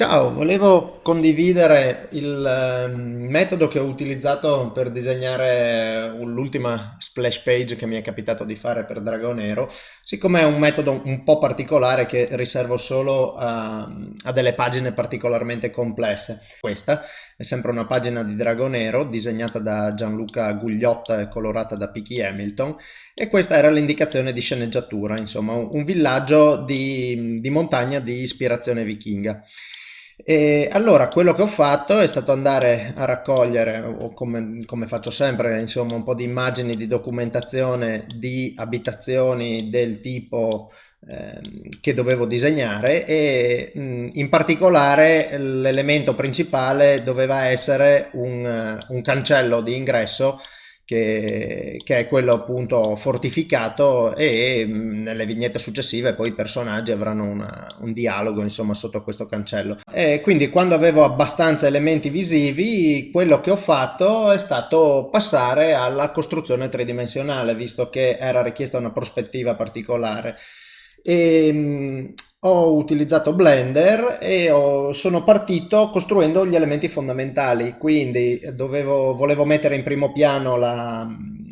Ciao, volevo condividere il eh, metodo che ho utilizzato per disegnare l'ultima splash page che mi è capitato di fare per Dragonero, siccome è un metodo un po' particolare che riservo solo a, a delle pagine particolarmente complesse. Questa è sempre una pagina di Dragonero disegnata da Gianluca Gugliotta e colorata da Piki Hamilton e questa era l'indicazione di sceneggiatura, insomma un villaggio di, di montagna di ispirazione vichinga. E allora quello che ho fatto è stato andare a raccogliere, come, come, faccio sempre, insomma un po' di immagini di documentazione di abitazioni del tipo eh, che dovevo disegnare e in particolare l'elemento principale doveva essere un, un cancello di ingresso che, che, è quello appunto fortificato e mh, nelle vignette successive poi i personaggi avranno una, un dialogo insomma sotto questo cancello. E quindi quando avevo abbastanza elementi visivi quello che ho fatto è stato passare alla costruzione tridimensionale visto che era richiesta una prospettiva particolare. E, mh, ho utilizzato Blender e ho, sono partito costruendo gli elementi fondamentali, quindi dovevo, volevo mettere in primo piano la,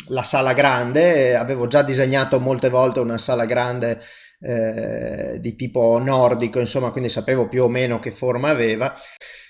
la sala grande, avevo già disegnato molte volte una sala grande eh, di tipo nordico, insomma, quindi sapevo più o meno che forma aveva.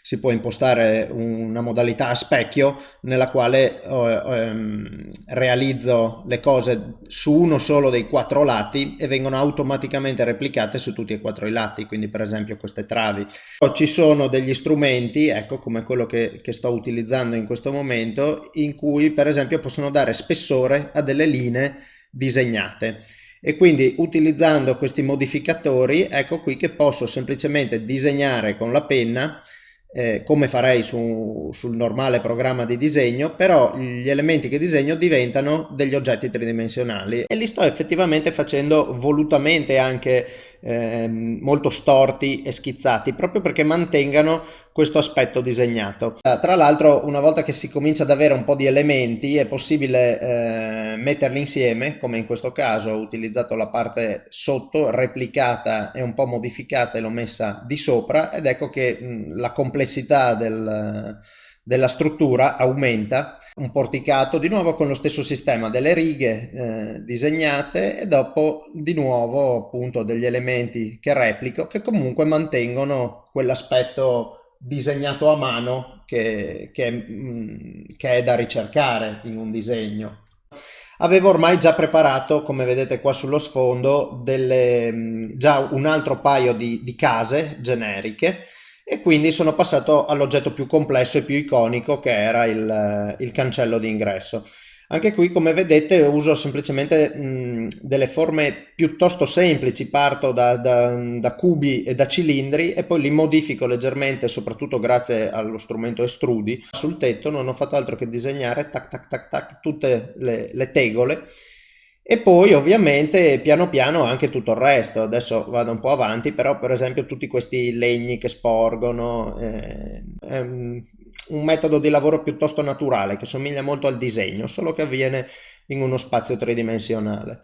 Si può impostare una modalità a specchio nella quale eh, ehm, realizzo le cose su uno solo dei quattro lati e vengono automaticamente replicate su tutti e quattro i lati, quindi per esempio queste travi. Ci sono degli strumenti, ecco come quello che, che sto utilizzando in questo momento, in cui per esempio possono dare spessore a delle linee disegnate e quindi utilizzando questi modificatori ecco qui che posso semplicemente disegnare con la penna eh, come farei su, sul normale programma di disegno, però gli elementi che disegno diventano degli oggetti tridimensionali. E li sto effettivamente facendo volutamente anche eh, molto storti e schizzati, proprio perché mantengano questo aspetto disegnato. Uh, tra l'altro una volta che si comincia ad avere un po' di elementi è possibile eh, metterli insieme, come in questo caso ho utilizzato la parte sotto, replicata e un po' modificata e l'ho messa di sopra ed ecco che mh, la complessità del, della struttura aumenta un porticato di nuovo con lo stesso sistema delle righe eh, disegnate e dopo di nuovo appunto degli elementi che replico che comunque mantengono quell'aspetto disegnato a mano che, che, mm, che è da ricercare in un disegno. Avevo ormai già preparato, come vedete qua sullo sfondo, delle, mm, già un altro paio di, di case generiche e quindi sono passato all'oggetto più complesso e più iconico che era il, il cancello di ingresso. Anche qui come vedete uso semplicemente mh, delle forme piuttosto semplici, parto da, da, da, cubi e da cilindri e poi li modifico leggermente, soprattutto grazie allo strumento estrudi. Sul tetto non ho fatto altro che disegnare tac tac tac tac tutte le, le tegole e poi ovviamente piano piano anche tutto il resto, adesso vado un po' avanti, però per esempio tutti questi legni che sporgono, eh, è un metodo di lavoro piuttosto naturale che somiglia molto al disegno, solo che avviene in uno spazio tridimensionale.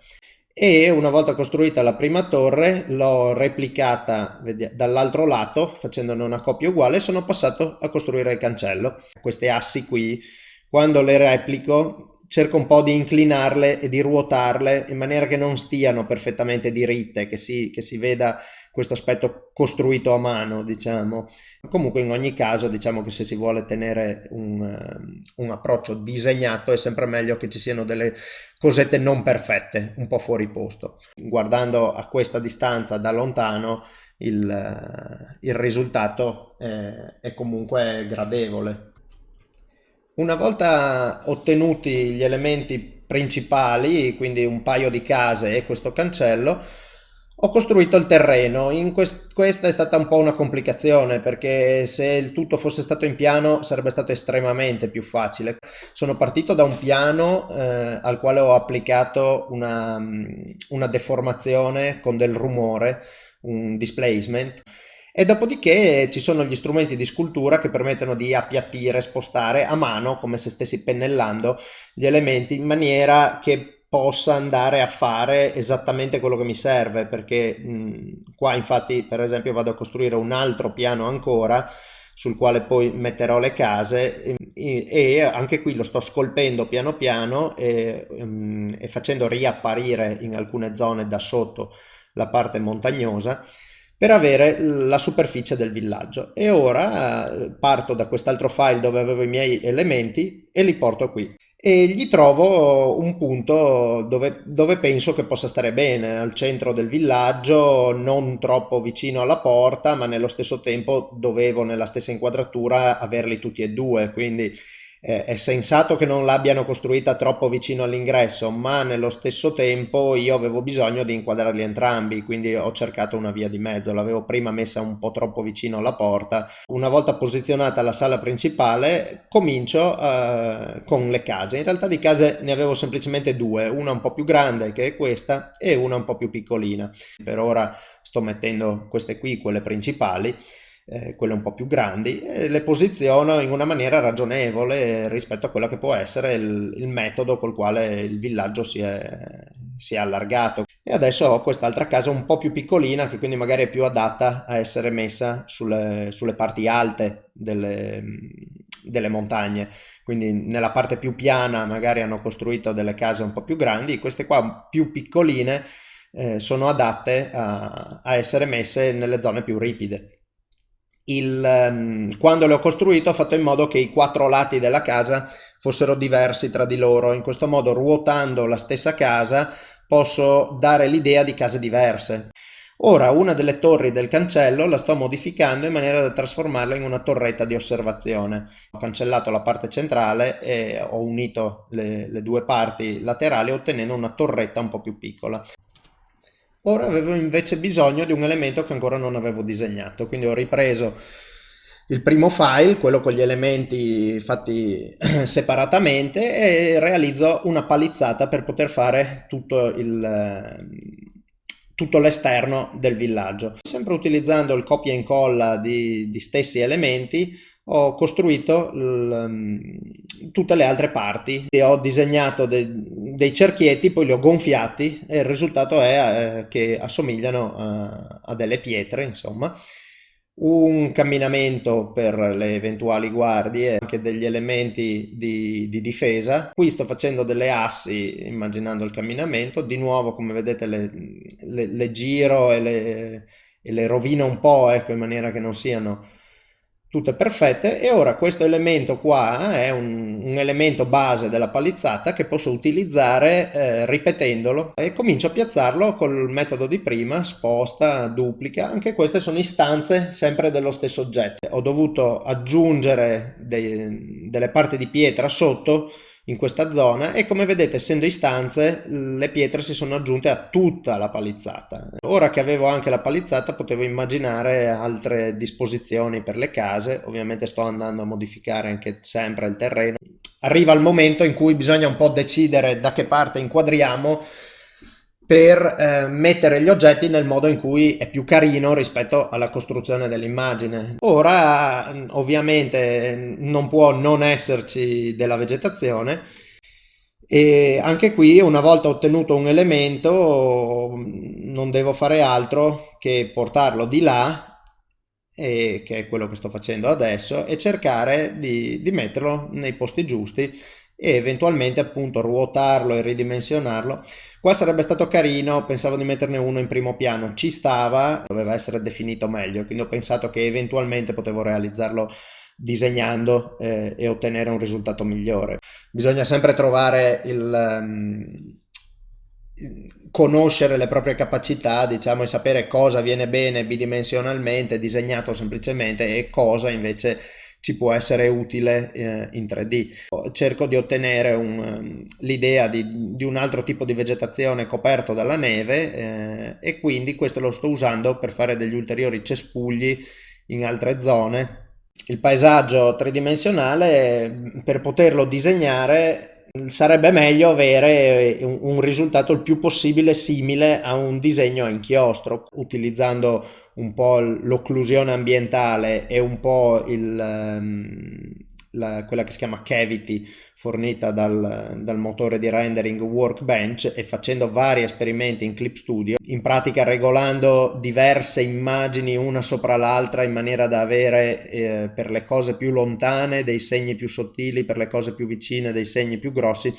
E una volta costruita la prima torre l'ho replicata dall'altro lato facendone una coppia uguale e sono passato a costruire il cancello. Queste assi qui, quando le replico cerco un po' di inclinarle e di ruotarle in maniera che non stiano perfettamente diritte, che si, che si veda questo aspetto costruito a mano, diciamo. Comunque in ogni caso diciamo che se si vuole tenere un, un, approccio disegnato è sempre meglio che ci siano delle cosette non perfette, un po' fuori posto. Guardando a questa distanza da lontano il, il risultato è, è comunque gradevole. Una volta ottenuti gli elementi principali, quindi un paio di case e questo cancello, ho costruito il terreno. Quest questa è stata un po' una complicazione perché se il tutto fosse stato in piano sarebbe stato estremamente più facile. Sono partito da un piano eh, al quale ho applicato una, una deformazione con del rumore, un displacement e dopodiché ci sono gli strumenti di scultura che permettono di appiattire, spostare a mano, come se stessi pennellando gli elementi in maniera che possa andare a fare esattamente quello che mi serve, perché mh, qua infatti per esempio vado a costruire un altro piano ancora sul quale poi metterò le case e, e anche qui lo sto scolpendo piano piano e, um, e facendo riapparire in alcune zone da sotto la parte montagnosa per avere la superficie del villaggio. E ora eh, parto da quest'altro file dove avevo i miei elementi e li porto qui. E gli trovo un punto dove, dove, penso che possa stare bene, al centro del villaggio, non troppo vicino alla porta, ma nello stesso tempo dovevo nella stessa inquadratura averli tutti e due, quindi eh, è sensato che non l'abbiano costruita troppo vicino all'ingresso, ma nello stesso tempo io avevo bisogno di inquadrarli entrambi, quindi ho cercato una via di mezzo. L'avevo prima messa un po' troppo vicino alla porta. Una volta posizionata la sala principale, comincio eh, con le case. In realtà di case ne avevo semplicemente due, una un po' più grande che è questa e una un po' più piccolina. Per ora sto mettendo queste qui, quelle principali eh, quelle un po' più grandi, e le posiziono in una maniera ragionevole rispetto a quello che può essere il, il metodo col quale il villaggio si è, si è allargato. E adesso ho quest'altra casa un po' più piccolina che quindi magari è più adatta a essere messa sulle, sulle parti alte delle, delle montagne quindi nella parte più piana magari hanno costruito delle case un po' più grandi, queste qua più piccoline eh, sono adatte a, a, essere messe nelle zone più ripide il, um, quando le ho costruito ho fatto in modo che i quattro lati della casa fossero diversi tra di loro. In questo modo, ruotando la stessa casa, posso dare l'idea di case diverse. Ora una delle torri del cancello la sto modificando in maniera da trasformarla in una torretta di osservazione. Ho cancellato la parte centrale e ho unito le, le due parti laterali ottenendo una torretta un po' più piccola. Ora avevo invece bisogno di un elemento che ancora non avevo disegnato, quindi ho ripreso il primo file, quello con gli elementi fatti separatamente e realizzo una palizzata per poter fare tutto il tutto l'esterno del villaggio. Sempre utilizzando il copia e incolla di, di stessi elementi ho costruito tutte le altre parti. E ho disegnato de dei cerchietti, poi li ho gonfiati e il risultato è eh, che assomigliano a, a delle pietre, insomma. Un camminamento per le eventuali guardie, anche degli elementi di, di, difesa. Qui sto facendo delle assi immaginando il camminamento, di nuovo come vedete le, le, le giro e le, e le rovino un po' ecco, in maniera che non siano tutte perfette e ora questo elemento qua è un, un elemento base della palizzata che posso utilizzare eh, ripetendolo e comincio a piazzarlo col metodo di prima, sposta, duplica, anche queste sono istanze sempre dello stesso oggetto. Ho dovuto aggiungere dei, delle parti di pietra sotto in questa zona e come vedete essendo istanze le pietre si sono aggiunte a tutta la palizzata. Ora che avevo anche la palizzata potevo immaginare altre disposizioni per le case, ovviamente sto andando a modificare anche sempre il terreno. Arriva il momento in cui bisogna un po' decidere da che parte inquadriamo per eh, mettere gli oggetti nel modo in cui è più carino rispetto alla costruzione dell'immagine. Ora ovviamente non può non esserci della vegetazione e anche qui una volta ottenuto un elemento non devo fare altro che portarlo di là e, che è quello che sto facendo adesso e cercare di, di metterlo nei posti giusti e eventualmente appunto ruotarlo e ridimensionarlo. Qua sarebbe stato carino, pensavo di metterne uno in primo piano, ci stava, doveva essere definito meglio, quindi ho pensato che eventualmente potevo realizzarlo disegnando eh, e ottenere un risultato migliore. Bisogna sempre trovare il... Um, conoscere le proprie capacità, diciamo, e sapere cosa viene bene bidimensionalmente, disegnato semplicemente, e cosa invece ci può essere utile eh, in 3D. Cerco di ottenere um, l'idea di, di, un altro tipo di vegetazione coperto dalla neve eh, e quindi questo lo sto usando per fare degli ulteriori cespugli in altre zone. Il paesaggio tridimensionale per poterlo disegnare sarebbe meglio avere un, un risultato il più possibile simile a un disegno a inchiostro utilizzando un po' l'occlusione ambientale e un po' il, um, la, quella che si chiama Cavity fornita dal, dal, motore di rendering Workbench e facendo vari esperimenti in Clip Studio, in pratica regolando diverse immagini una sopra l'altra in maniera da avere eh, per le cose più lontane dei segni più sottili, per le cose più vicine dei segni più grossi,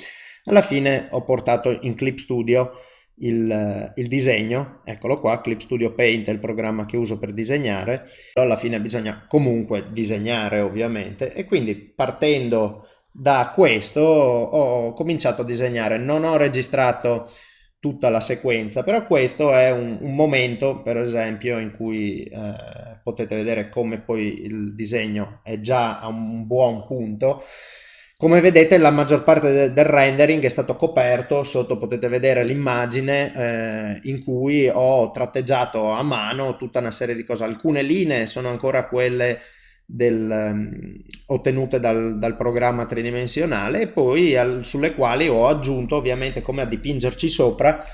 alla fine ho portato in Clip Studio il, il, disegno, eccolo qua, Clip Studio Paint è il programma che uso per disegnare, alla fine bisogna comunque disegnare ovviamente. E quindi partendo da questo ho cominciato a disegnare, non ho registrato tutta la sequenza, però questo è un, un momento per esempio in cui eh, potete vedere come poi il disegno è già a un buon punto come vedete la maggior parte de del rendering è stato coperto, sotto potete vedere l'immagine eh, in cui ho tratteggiato a mano tutta una serie di cose. Alcune linee sono ancora quelle del, um, ottenute dal, dal, programma tridimensionale e poi al, sulle quali ho aggiunto ovviamente come a dipingerci sopra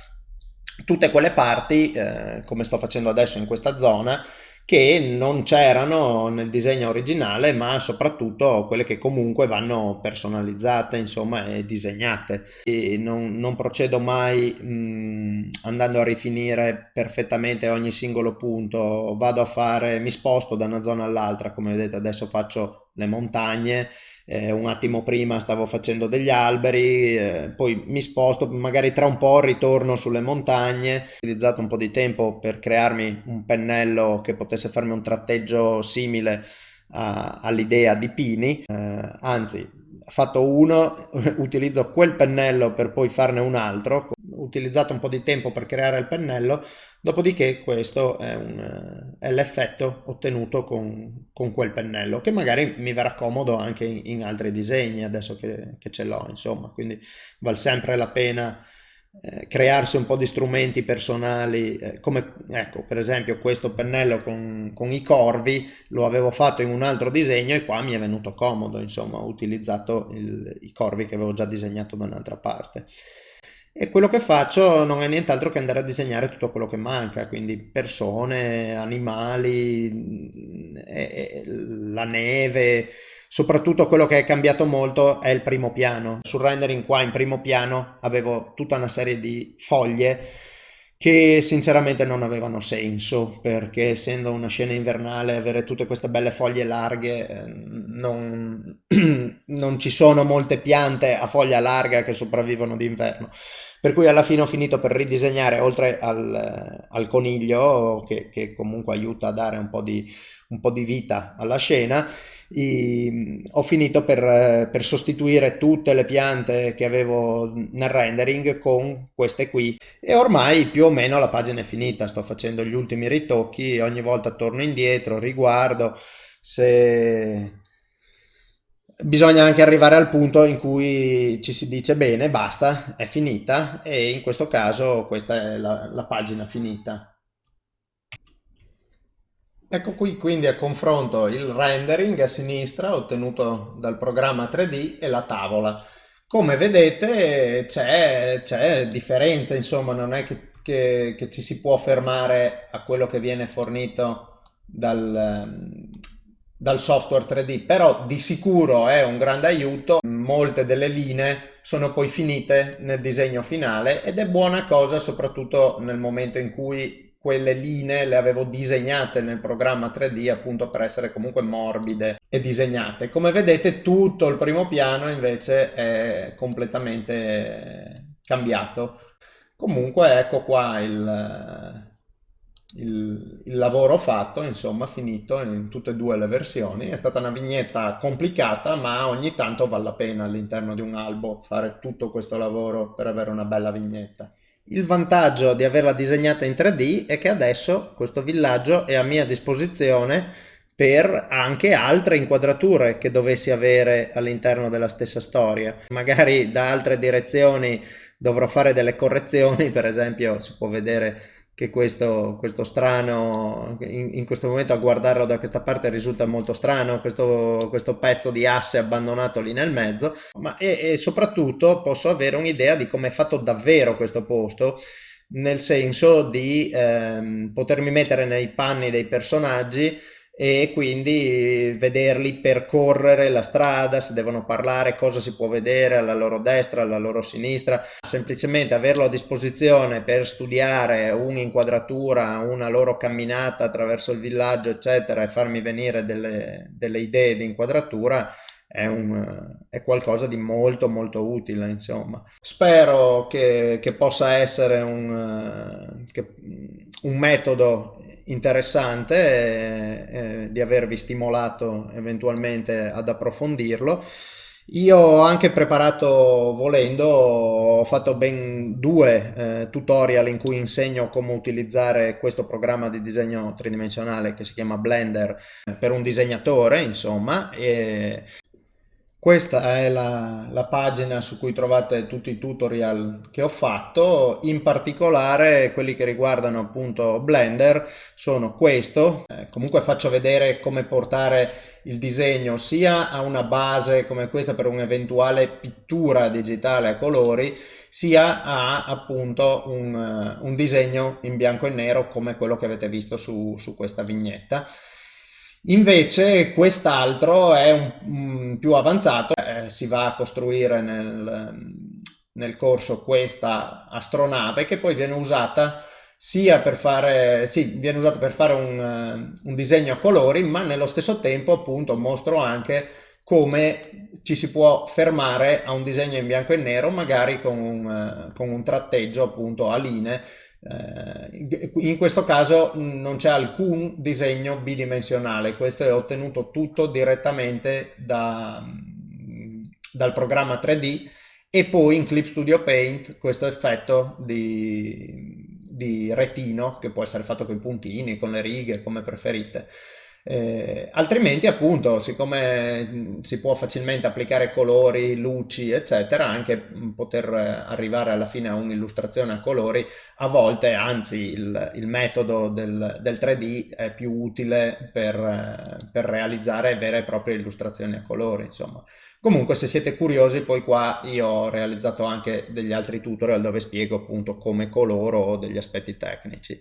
tutte quelle parti, eh, come sto facendo adesso in questa zona, che non c'erano nel disegno originale, ma soprattutto quelle che comunque vanno personalizzate, insomma, e disegnate. E non, non procedo mai mh, andando a rifinire perfettamente ogni singolo punto, vado a fare, mi sposto da una zona all'altra, come vedete adesso faccio le montagne, eh, un attimo prima stavo facendo degli alberi, eh, poi mi sposto, magari tra un po' ritorno sulle montagne, ho utilizzato un po' di tempo per crearmi un pennello che potesse farmi un tratteggio simile all'idea di Pini, eh, anzi fatto uno, utilizzo quel pennello per poi farne un altro, utilizzato un po' di tempo per creare il pennello, Dopodiché questo è, è l'effetto ottenuto con, con, quel pennello, che magari mi verrà comodo anche in, in altri disegni adesso che, che, ce l'ho, insomma, quindi vale sempre la pena eh, crearsi un po' di strumenti personali, eh, come ecco, per esempio questo pennello con, con, i corvi lo avevo fatto in un altro disegno e qua mi è venuto comodo, insomma, ho utilizzato il, i corvi che avevo già disegnato da un'altra parte. E quello che faccio non è nient'altro che andare a disegnare tutto quello che manca, quindi persone, animali, mm, la neve, soprattutto quello che è cambiato molto è il primo piano. Sul rendering qua in primo piano avevo tutta una serie di foglie che sinceramente non avevano senso perché essendo una scena invernale avere tutte queste belle foglie larghe eh, non, non ci sono molte piante a foglia larga che sopravvivono d'inverno. Per cui alla fine ho finito per ridisegnare oltre al, al coniglio che, che, comunque aiuta a dare un po' di, un po di vita alla scena i, ho finito per, per, sostituire tutte le piante che avevo nel rendering con queste qui. E ormai più o meno la pagina è finita sto facendo gli ultimi ritocchi ogni volta torno indietro riguardo se bisogna anche arrivare al punto in cui ci si dice bene basta è finita e in questo caso questa è la, la pagina finita Ecco qui quindi a confronto il rendering a sinistra ottenuto dal programma 3D e la tavola. Come vedete c'è differenza, insomma non è che, che, che, ci si può fermare a quello che viene fornito dal, dal software 3D, però di sicuro è un grande aiuto, molte delle linee sono poi finite nel disegno finale ed è buona cosa soprattutto nel momento in cui quelle linee le avevo disegnate nel programma 3D appunto per essere comunque morbide e disegnate. Come vedete tutto il primo piano invece è completamente cambiato. Comunque ecco qua il, il, il, lavoro fatto, insomma, finito in tutte e due le versioni. È stata una vignetta complicata, ma ogni tanto vale la pena all'interno di un albo fare tutto questo lavoro per avere una bella vignetta. Il vantaggio di averla disegnata in 3D è che adesso questo villaggio è a mia disposizione per anche altre inquadrature che dovessi avere all'interno della stessa storia. Magari da altre direzioni dovrò fare delle correzioni, per esempio si può vedere che questo, questo strano, in, in, questo momento a guardarlo da questa parte risulta molto strano, questo, questo pezzo di asse abbandonato lì nel mezzo, ma e, e soprattutto posso avere un'idea di come è fatto davvero questo posto, nel senso di ehm, potermi mettere nei panni dei personaggi e quindi vederli percorrere la strada, se devono parlare, cosa si può vedere alla loro destra, alla loro sinistra, semplicemente averlo a disposizione per studiare un'inquadratura, una loro camminata attraverso il villaggio, eccetera, e farmi venire delle, delle idee di inquadratura è, un, è, qualcosa di molto molto utile insomma. Spero che, che possa essere un, che, un metodo interessante e, e di avervi stimolato eventualmente ad approfondirlo. Io ho anche preparato, volendo, ho fatto ben due eh, tutorial in cui insegno come utilizzare questo programma di disegno tridimensionale che si chiama Blender per un disegnatore, insomma, e questa è la, la, pagina su cui trovate tutti i tutorial che ho fatto, in particolare quelli che riguardano appunto Blender sono questo, eh, comunque faccio vedere come portare il disegno sia a una base come questa per un'eventuale pittura digitale a colori, sia a appunto un, un, disegno in bianco e nero come quello che avete visto su, su questa vignetta. Invece quest'altro è un, un, più avanzato, eh, si va a costruire nel, nel, corso questa astronave che poi viene usata sia per fare, sì, viene usata per fare un, un disegno a colori, ma nello stesso tempo appunto mostro anche come ci si può fermare a un disegno in bianco e nero, magari con un, con un tratteggio appunto a linee eh, in questo caso non c'è alcun disegno bidimensionale, questo è ottenuto tutto direttamente da, dal programma 3D e poi in Clip Studio Paint questo effetto di, di retino che può essere fatto con i puntini, con le righe, come preferite. Eh, altrimenti appunto siccome si può facilmente applicare colori, luci eccetera anche poter arrivare alla fine a un'illustrazione a colori a volte anzi il, il metodo del, del, 3D è più utile per, per, realizzare vere e proprie illustrazioni a colori insomma. Comunque se siete curiosi poi qua io ho realizzato anche degli altri tutorial dove spiego appunto come coloro degli aspetti tecnici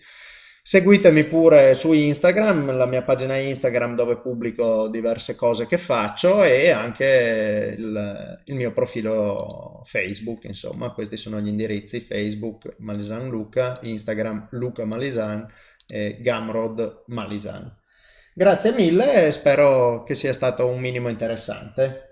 Seguitemi pure su Instagram, la mia pagina Instagram dove pubblico diverse cose che faccio e anche il, il mio profilo Facebook, insomma, questi sono gli indirizzi Facebook Malisan Luca, Instagram Luca Malisan e Gamrod Malisan. Grazie mille e spero che sia stato un minimo interessante.